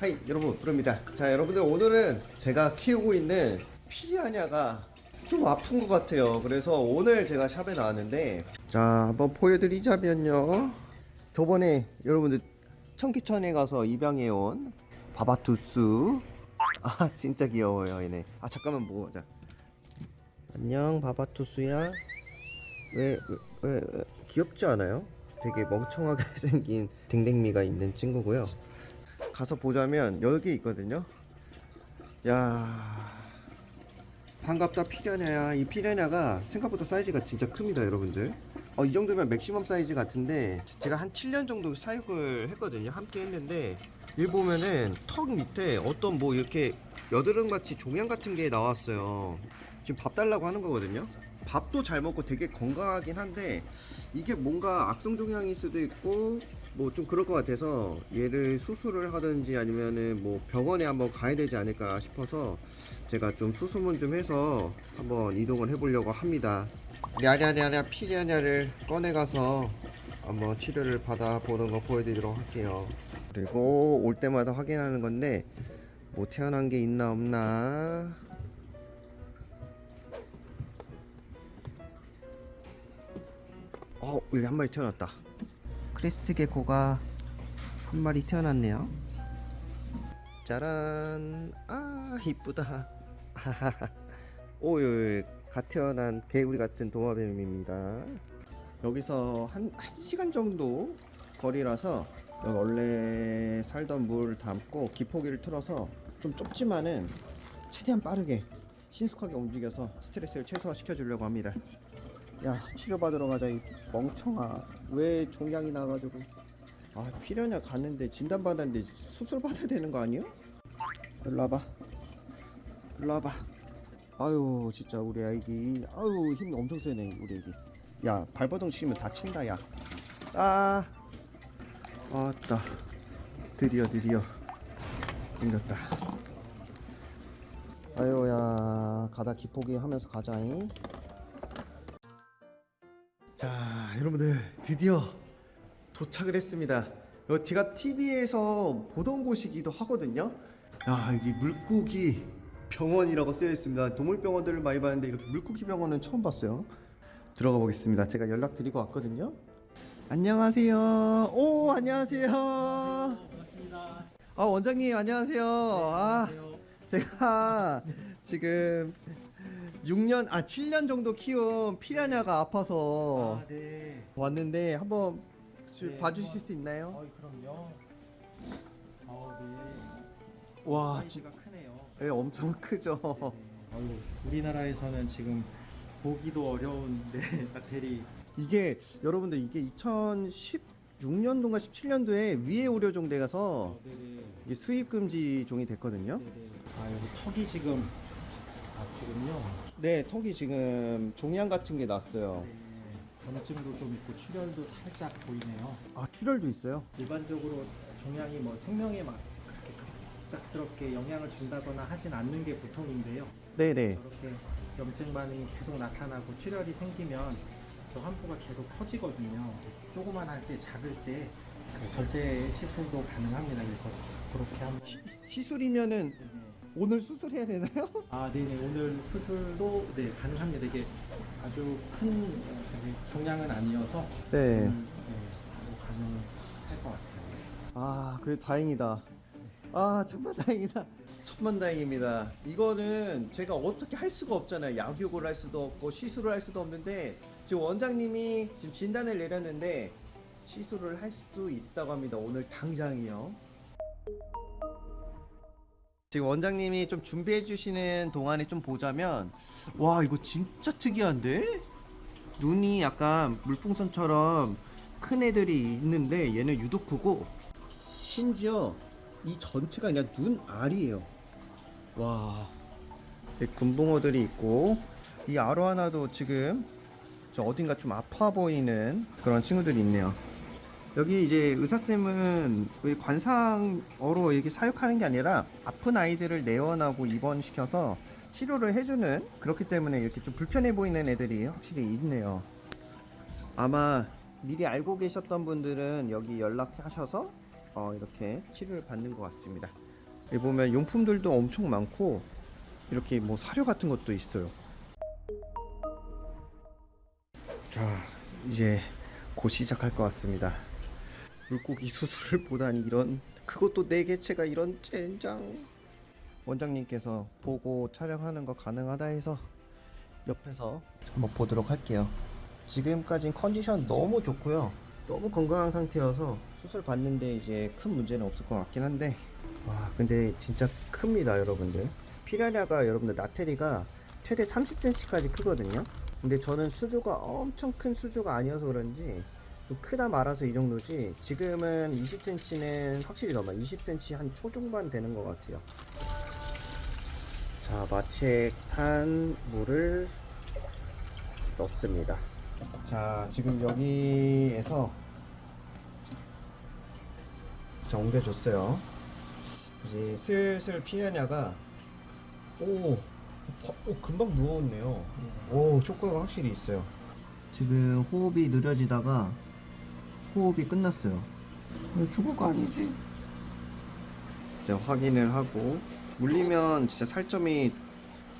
하이 여러분 부릅니다. 자 여러분들 오늘은 제가 키우고 있는 피아냐가 좀 아픈 것 같아요. 그래서 오늘 제가 샵에 나왔는데 자 한번 보여드리자면요. 저번에 여러분들 청기천에 가서 입양해온 바바투스. 아 진짜 귀여워요 얘네. 아 잠깐만 보고 가자. 안녕 바바투스야 왜, 왜, 왜, 왜 귀엽지 않아요? 되게 멍청하게 생긴 댕댕미가 있는 친구고요. 가서 보자면 여기 있거든요. 야 반갑다 피라냐야. 이 피라냐가 생각보다 사이즈가 진짜 큽니다 여러분들. 어, 이 정도면 맥시멈 사이즈 같은데 제가 한 7년 정도 사육을 했거든요. 함께 했는데 여기 보면은 턱 밑에 어떤 뭐 이렇게 여드름같이 종양 같은 게 나왔어요. 지금 밥 달라고 하는 거거든요 밥도 잘 먹고 되게 건강하긴 한데 이게 뭔가 악성 종양일 수도 있고 뭐 좀 그럴 것 같아서 얘를 수술을 하든지 아니면은 뭐 병원에 한번 가야 되지 않을까 싶어서 제가 좀 수소문 좀 해서 한번 이동을 해보려고 합니다. 냐냐냐냐 피냐냐를 꺼내 가서 한번 치료를 받아보는 거 보여드리도록 할게요. 그리고 올 때마다 확인하는 건데 뭐 태어난 게 있나 없나 여기 한 마리 태어났다. crested gecko가 한 마리 태어났네요. 짜란. 아 이쁘다. 오 여기 갓 태어난 개구리 같은 도마뱀입니다. 여기서 한, 한 시간 정도 거리라서 여기 원래 살던 물 담고 기포기를 틀어서 좀 좁지만은 최대한 빠르게 신속하게 움직여서 스트레스를 최소화 시켜 주려고 합니다 야 치료받으러 가자 이 멍청아. 왜 종양이 나가지고. 아 필요냐 갔는데 진단받았는데 수술 받아야 되는 거 아니야? 일로 와봐. 일로 와봐. 아유 진짜 우리 아이기. 아유 힘 엄청 세네 우리 애기. 야 발버둥 치면 다친다 야. 아, 아따 드디어 드디어. 생겼다. 아유 야 가다 기포기 하면서 가자잉 여러분들 드디어 도착을 했습니다. 어, 제가 TV에서 보던 곳이기도 하거든요. 야 여기 물고기 병원이라고 쓰여 있습니다. 동물병원들을 많이 봤는데 이렇게 물고기 병원은 처음 봤어요. 들어가 보겠습니다. 제가 연락 드리고 왔거든요. 안녕하세요. 오 안녕하세요. 반갑습니다. 아 원장님 안녕하세요. 아 안녕하세요. 제가 지금 6년 아 7년 정도 키운 피라냐가 아파서 아, 네. 왔는데 한번 좀 네, 봐주실 한번- 수 있나요? 어이, 그럼요. 어, 네. 와, 사이즈가 크네요. 네, 엄청 크죠. 네. 어유, 우리나라에서는 지금 보기도 어려운데 박테리 이게 여러분들 이게 2016년도인가 17년도에 위에 의료종대 가서 어. 이게 수입 금지 종이 됐거든요. 아, 여기 턱이 지금 아, 지금요. 네, 턱이 지금 종양 같은 게 났어요. 네. 염증도 좀 있고 출혈도 살짝 보이네요. 아, 출혈도 있어요. 일반적으로 종양이 뭐 생명에 막 갑작스럽게 영향을 준다거나 하진 않는 게 보통인데요. 네, 네. 저렇게 염증 반응이 계속 나타나고 출혈이 생기면 저 환부가 계속 커지거든요. 조그만 할 때 작을 때그 절제 시술도 가능합니다. 그래서 그렇게 한번 시, 시술이면은 네네. 오늘 수술해야 되나요? 아, 네네. 오늘 수술도 네 가능합니다. 이게 아주 큰 어, 저기 종양은 아니어서 네. 음, 네, 바로 가능할 것 같습니다. 아, 그래 다행이다. 아, 천만 다행이다. 천만 다행입니다. 이거는 제가 어떻게 할 수가 없잖아요. 약육을 할 수도 없고 시술을 할 수도 없는데 지금 원장님이 지금 진단을 내렸는데 시술을 할 수 있다고 합니다. 오늘 당장이요. 지금 원장님이 좀 준비해 주시는 동안에 좀 보자면 와 이거 진짜 특이한데? 눈이 약간 물풍선처럼 큰 애들이 있는데 얘는 유독 크고 심지어 이 전체가 그냥 눈 알이에요. 와. 네, 금붕어들이 있고 이 아로 하나도 지금 저 어딘가 좀 아파 보이는 그런 친구들이 있네요 여기 이제 의사쌤은 의 관상어로 이렇게 사육하는 게 아니라 아픈 아이들을 내원하고 입원시켜서 치료를 해주는 그렇기 때문에 이렇게 좀 불편해 보이는 애들이 확실히 있네요. 아마 미리 알고 계셨던 분들은 여기 연락하셔서 어, 이렇게 치료를 받는 것 같습니다. 여기 보면 용품들도 엄청 많고 이렇게 뭐 사료 같은 것도 있어요. 자, 이제 곧 시작할 것 같습니다. 물고기 수술을 보다니 이런 그것도 네 개체가 이런 젠장. 원장님께서 보고 촬영하는 거 가능하다 해서 옆에서 한번 보도록 할게요. 지금까진 컨디션 너무 좋고요. 너무 건강한 상태여서 수술 받는데 이제 큰 문제는 없을 것 같긴 한데 와 근데 진짜 큽니다 여러분들 피라냐가 여러분들 나테리가 최대 30cm까지 크거든요 근데 저는 수조가 엄청 큰 수조가 아니어서 그런지 좀 크다 말아서 이 정도지 지금은 20cm는 확실히 넘어. 20cm 한 초중반 되는 것 같아요. 자 마취액 탄 물을 넣습니다. 자 지금 여기에서 자 옮겨줬어요. 이제 슬슬 피하냐가 오, 바- 오 금방 누웠네요. 오 효과가 확실히 있어요. 지금 호흡이 느려지다가 호흡이 끝났어요 죽을 거 아니지? 이제 확인을 하고 물리면 진짜 살점이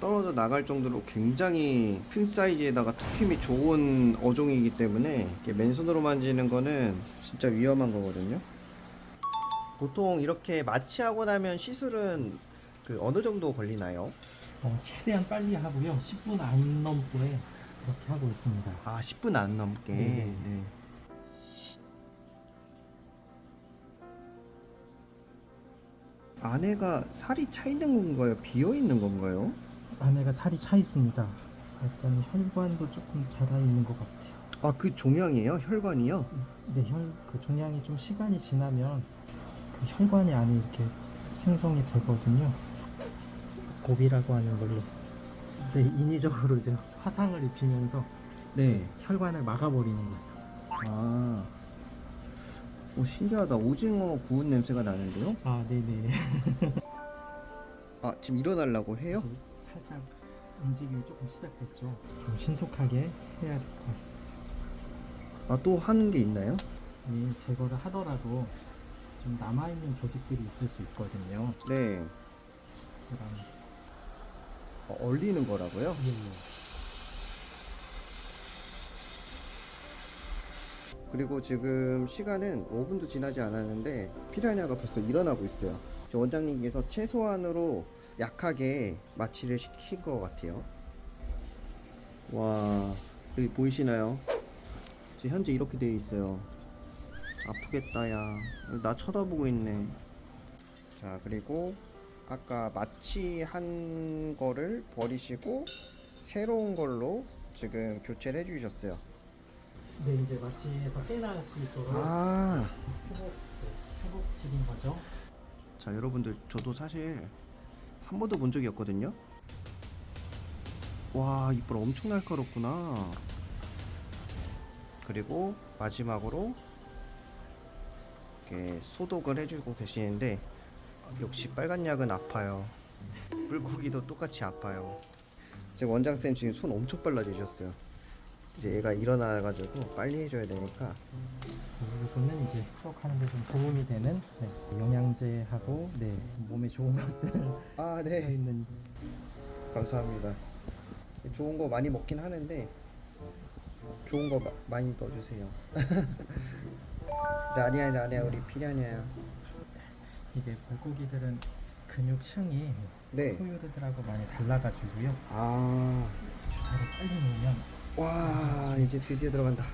떨어져 나갈 정도로 굉장히 큰 사이즈에다가 투힘이 좋은 어종이기 때문에 이렇게 맨손으로 만지는 거는 진짜 위험한 거거든요. 보통 이렇게 마취하고 나면 시술은 그 어느 정도 걸리나요? 어, 최대한 빨리 하고요. 10분 안 넘게 그렇게 하고 있습니다. 아, 10분 안 넘게. 네. 네. 안에가 살이 차 있는 건가요? 비어 있는 건가요? 안에가 살이 차 있습니다. 약간 혈관도 조금 자라 있는 것 같아요. 아, 그 종양이에요? 혈관이요? 네, 혈, 그 종양이 좀 시간이 지나면 그 혈관이 안에 이렇게 생성이 되거든요. 고비라고 하는 걸로. 네, 인위적으로 이제 화상을 입히면서 네. 혈관을 막아버리는 거예요. 아, 오 신기하다. 오징어 구운 냄새가 나는데요? 아, 네네. 아 지금 일어나려고 해요? 살짝 움직임이 조금 시작됐죠. 좀 신속하게 해야 될 것 같습니다. 아 또 하는 게 있나요? 이 제거를 하더라도 좀 남아있는 조직들이 있을 수 있거든요. 네. 그럼 어, 얼리는 거라고요? 예, 그리고 지금 시간은 5분도 지나지 않았는데 피라냐가 벌써 일어나고 있어요. 저 원장님께서 최소한으로 약하게 마취를 시킨 것 같아요. 와 여기 보이시나요? 지금 현재 이렇게 되어 있어요. 아프겠다 야. 나 쳐다보고 있네. 자 그리고 아까 마취한 거를 버리시고 새로운 걸로 지금 교체를 해주셨어요. 네, 이제 마취해서 깨나을 수 있도록 아. 회복, 이제 회복시킨 거죠. 자 여러분들 저도 사실 한 번도 본 적이 없거든요. 와 이빨 엄청 날카롭구나. 그리고 마지막으로 이렇게 소독을 해주고 계시는데 역시 빨간 약은 아파요. 물고기도 똑같이 아파요. 제 원장쌤 지금 손 엄청 빨라지셨어요 이제 얘가 일어나가지고 빨리 해줘야 되니까 이거는 이제 회복하는 데 좀 도움이 되는 네, 영양제하고 네, 몸에 좋은 것들 아 네. 네. 있는 감사합니다. 좋은 거 많이 먹긴 하는데 좋은 거 마- 많이 넣어주세요. 라니아 라니아 우리 피라냐야. 이게 물고기들은 근육층이 네. 포유류들하고 많이 달라가지고요. 아, 주사를 빨리 놓으면 와 이제 드디어 들어간다.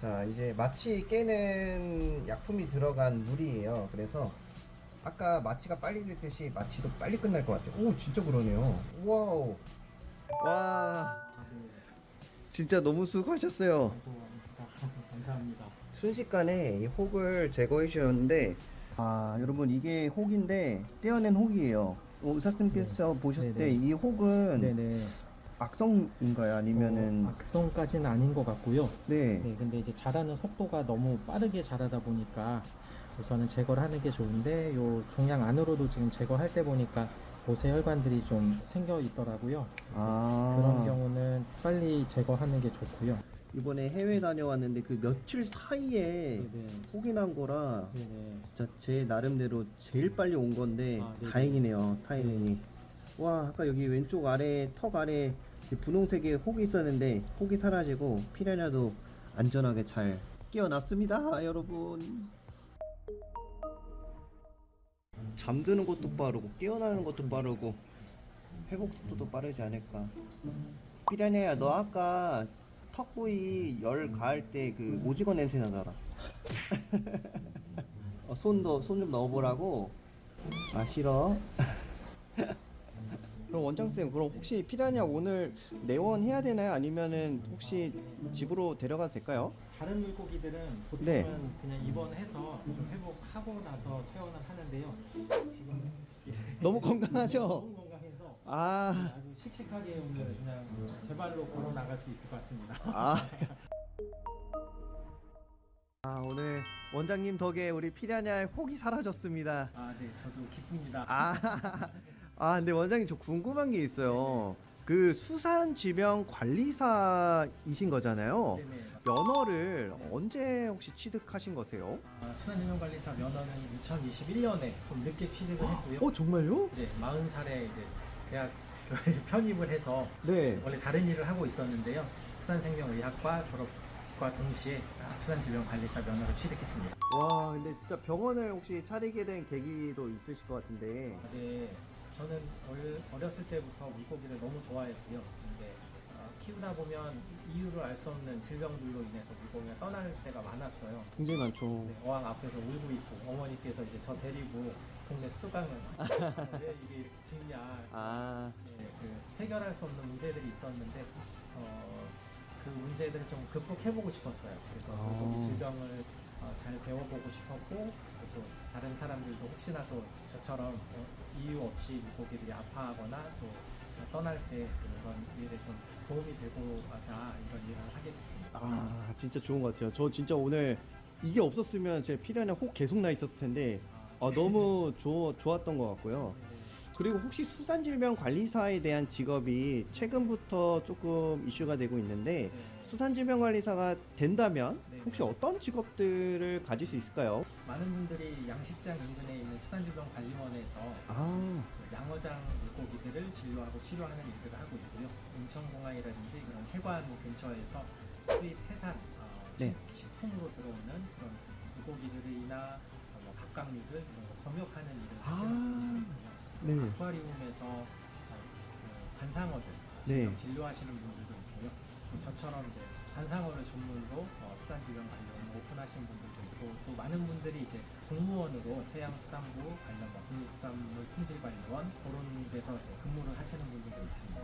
자 이제 마취 깨는 약품이 들어간 물이에요. 그래서 아까 마취가 빨리 됐듯이 마취도 빨리 끝날 것 같아요. 오 진짜 그러네요. wow. 와 진짜 너무 수고하셨어요. 감사합니다. 순식간에 이 혹을 제거해 주셨는데 아 여러분 이게 혹인데 떼어낸 혹이에요 어, 의사쌤께서 보셨을 때 네네. 이 혹은 네네. 악성인가요 아니면은 어, 악성까지는 아닌 것 같고요. 네. 네, 근데 이제 자라는 속도가 너무 빠르게 자라다 보니까 우선은 제거를 하는 게 좋은데 요 종양 안으로도 지금 제거할 때 보니까 보세 혈관들이 좀 생겨 있더라고요. 아 그런 경우는 빨리 제거하는 게 좋고요. 이번에 해외 다녀왔는데 그 며칠 사이에 네네. 혹이 난 거라 네네. 진짜 제 나름대로 제일 빨리 온 건데 아. 다행이네요 타이밍이 와 아까 여기 왼쪽 아래 턱 아래 이 분홍색의 혹이 있었는데 혹이 사라지고 피라냐도 안전하게 잘 깨어났습니다 여러분. 잠드는 것도 빠르고 깨어나는 것도 빠르고 회복 속도도 빠르지 않을까. 피라냐야 너 아까 턱 부위 열 가할 때 그 오징어 냄새 나더라. 어, 손도 손 좀 넣어보라고. 아 싫어 그럼 원장쌤 그럼 혹시 피라냐 오늘 내원해야 되나요 아니면은 혹시 집으로 데려가도 될까요? 다른 물고기들은 보통은 네. 그냥 입원해서 좀 회복하고 나서 퇴원을 하는데요. 지금 예, 너무 건강하죠? 너무 건강해서 아, 아주 씩씩하게 오늘 그냥 제 발로 걸어 나갈 수 있을 것 같습니다. 아. 아 오늘 원장님 덕에 우리 피라냐의 혹이 사라졌습니다 아, 네, 저도 기쁩니다. 아, 아 근데 원장님 저 궁금한 게 있어요 그 수산지병관리사이신 거잖아요 네네. 면허를 언제 혹시 취득하신 거세요? 아, 수산인명관리사 면허는 2021년에 좀 늦게 취득을 했고요. 어 정말요? 네, 40살에 이제 대학 편입을 해서 네. 원래 다른 일을 하고 있었는데요. 수산생명의학과 졸업과 동시에 수산질병관리사 면허를 취득했습니다. 와 근데 진짜 병원을 혹시 차리게 된 계기도 있으실 것 같은데 네, 저는 얼- 어렸을 때부터 물고기를 너무 좋아했고요. 근데 어, 키우다 보면 이유를 알 수 없는 질병들로 인해서 물고기가 떠날 때가 많았어요. 굉장히 많죠 네, 어항 앞에서 울고 있고 어머니께서 이제 저 데리고 동네 수강을 왜 이게 이렇게 죽냐 아 네, 그 해결할 수 없는 문제들이 있었는데 어, 그 문제들을 좀 극복해보고 싶었어요. 그래서 아. 물고기 질병을 어, 잘 배워보고 싶었고 또 다른 사람들도 혹시나 또 저처럼 어, 이유 없이 물고기들이 아파하거나 또 떠날 때 그런 일에 좀 도움이 되고 하자 이런 일을 하게 됐습니다. 아 진짜 좋은 것 같아요 저 진짜 오늘 이게 없었으면 제 피라냐 혹 계속 나 있었을 텐데 아, 너무 좋, 좋았던 것 같고요 네, 그리고 혹시 수산질병관리사에 대한 직업이 최근부터 조금 이슈가 되고 있는데 네. 수산질병관리사가 된다면 네. 혹시 어떤 직업들을 가질 수 있을까요? 많은 분들이 양식장 인근에 있는 수산질병관리원에서 아, 그 양어장 물고기들을 진료하고 치료하는 일들을 하고 있고요. 인천공항이라든지 그런 세관 근처에서 수입 해산, 어, 네. 식- 식품으로 들어오는 그런 물고기들이나 어, 뭐 갑각류들 이런 거 검역하는 일을 아. 하시는 분들이 있고요. 네. 아쿠아리움에서 어, 그 관상어들 네. 진료하시는 분들도 있고요. 또 저처럼 이제 관상어를 전문으로 어, 수산질병 관련 오픈하신 분들도 있고 또 많은 분들이 이제 공무원으로 해양수산부 관련 뭐 국립수산물 품질관리원 그런 데서 이제 근무를 하시는 분들도 있습니다.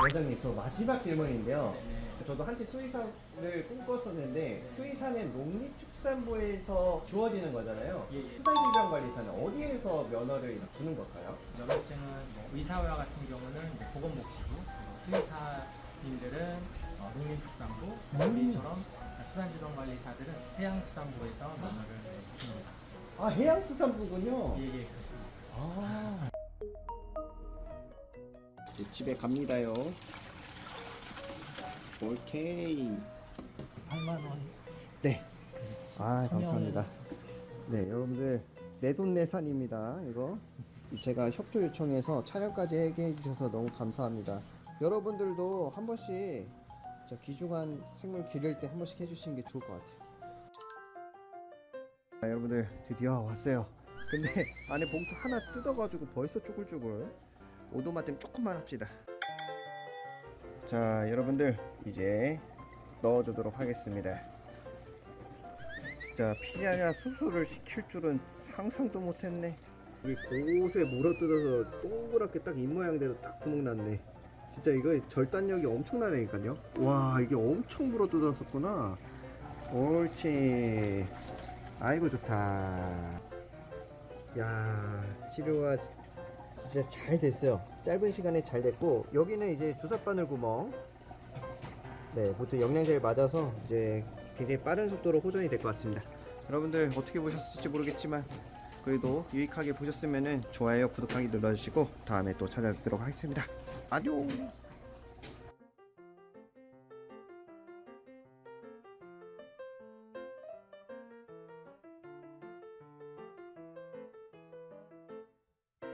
원장님 저 마지막 질문인데요 네. 저도 한때 수의사를 꿈꿨었는데 수의사는 농립축산부에서 주어지는 거잖아요 예, 예. 수산질병관리사는 어디에서 면허를 주는 걸까요? 면허증은 뭐 의사와 같은 경우는 보건복지부, 수의사님들은 어, 농림축산부, 우리처럼 수산질병관리사들은 해양수산부에서 면허를 줍니다. 아 해양수산부군요 예, 예, 그렇습니다. 아. 이제 집에 갑니다요. 오케이. 8만 원. 네. 아, 감사합니다. 네, 여러분들 내돈내산입니다. 이거 제가 협조 요청해서 촬영까지 하게 해주셔서 너무 감사합니다. 여러분들도 한 번씩 저 귀중한 생물 기를 때 한 번씩 해주시는 게 좋을 것 같아요. 자, 여러분들 드디어 왔어요. 근데 안에 봉투 하나 뜯어가지고 벌써 쭈글쭈글. 오도마댐 조금만 합시다. 자, 여러분들 이제 넣어주도록 하겠습니다. 진짜 피라냐 수술을 시킬 줄은 상상도 못했네. 이 곳에 물어뜯어서 동그랗게 딱 입모양대로 딱 구멍 났네. 진짜 이거 절단력이 엄청나다니까요. 와 이게 엄청 물어 뜯었었구나. 옳지. 아이고 좋다. 야 치료가 진짜 잘 됐어요. 짧은 시간에 잘 됐고 여기는 이제 주사바늘 구멍. 네, 보통 영양제를 맞아서 이제 굉장히 빠른 속도로 호전이 될 것 같습니다. 여러분들 어떻게 보셨을지 모르겠지만 그래도 유익하게 보셨으면 좋아요, 구독하기 눌러주시고 다음에 또 찾아뵙도록 하겠습니다. 안녕.